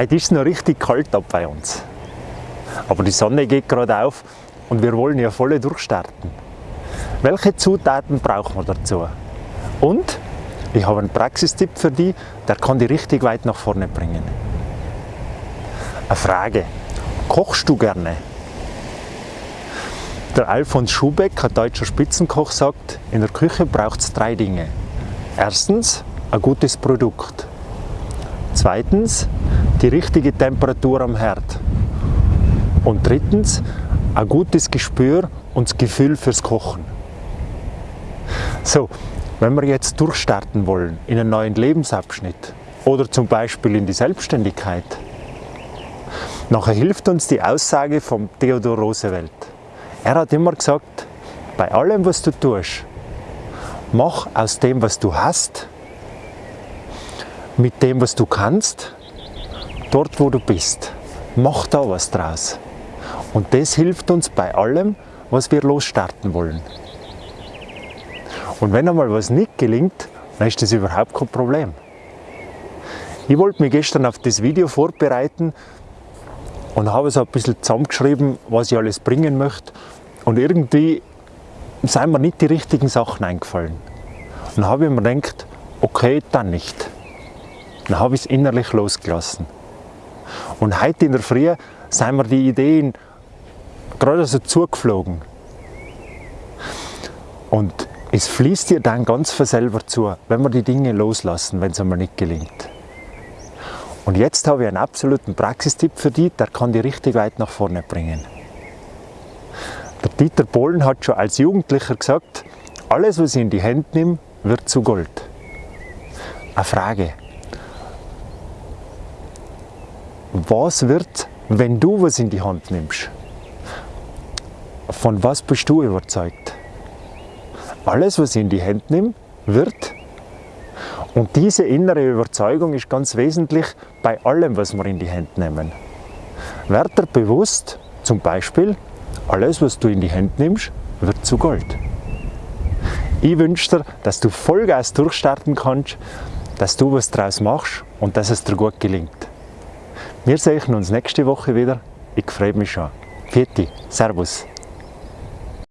Heute ist es noch richtig kalt da bei uns. Aber die Sonne geht gerade auf und wir wollen ja voll durchstarten. Welche Zutaten brauchen wir dazu? Und ich habe einen Praxistipp für dich, der kann dich richtig weit nach vorne bringen. Eine Frage. Kochst du gerne? Der Alfons Schubeck, ein deutscher Spitzenkoch, sagt, in der Küche braucht es drei Dinge. Erstens, ein gutes Produkt. Zweitens, die richtige Temperatur am Herd. Und drittens, ein gutes Gespür und das Gefühl fürs Kochen. So, wenn wir jetzt durchstarten wollen in einen neuen Lebensabschnitt oder zum Beispiel in die Selbstständigkeit, nachher hilft uns die Aussage von Theodor Roosevelt. Er hat immer gesagt, bei allem, was du tust, mach aus dem, was du hast, mit dem, was du kannst, dort, wo du bist. Mach da was draus. Und das hilft uns bei allem, was wir losstarten wollen. Und wenn einmal was nicht gelingt, dann ist das überhaupt kein Problem. Ich wollte mich gestern auf das Video vorbereiten und habe so ein bisschen zusammengeschrieben, was ich alles bringen möchte. Und irgendwie sind mir nicht die richtigen Sachen eingefallen. Und dann habe ich mir gedacht, okay, dann nicht. Dann habe ich es innerlich losgelassen. Und heute in der Früh sind mir die Ideen gerade so zugeflogen. Und es fließt dir dann ganz von selber zu, wenn wir die Dinge loslassen, wenn es einmal nicht gelingt. Und jetzt habe ich einen absoluten Praxistipp für dich, der kann dich richtig weit nach vorne bringen. Der Dieter Bohlen hat schon als Jugendlicher gesagt, alles was ich in die Hände nehme, wird zu Gold. Eine Frage. Was wird, wenn du was in die Hand nimmst? Von was bist du überzeugt? Alles, was ich in die Hände nehme, wird. Und diese innere Überzeugung ist ganz wesentlich bei allem, was wir in die Hände nehmen. Werd dir bewusst, zum Beispiel, alles, was du in die Hände nimmst, wird zu Gold. Ich wünsche dir, dass du Vollgas durchstarten kannst, dass du was draus machst und dass es dir gut gelingt. Wir sehen uns nächste Woche wieder. Ich freue mich schon. Vierte, Servus.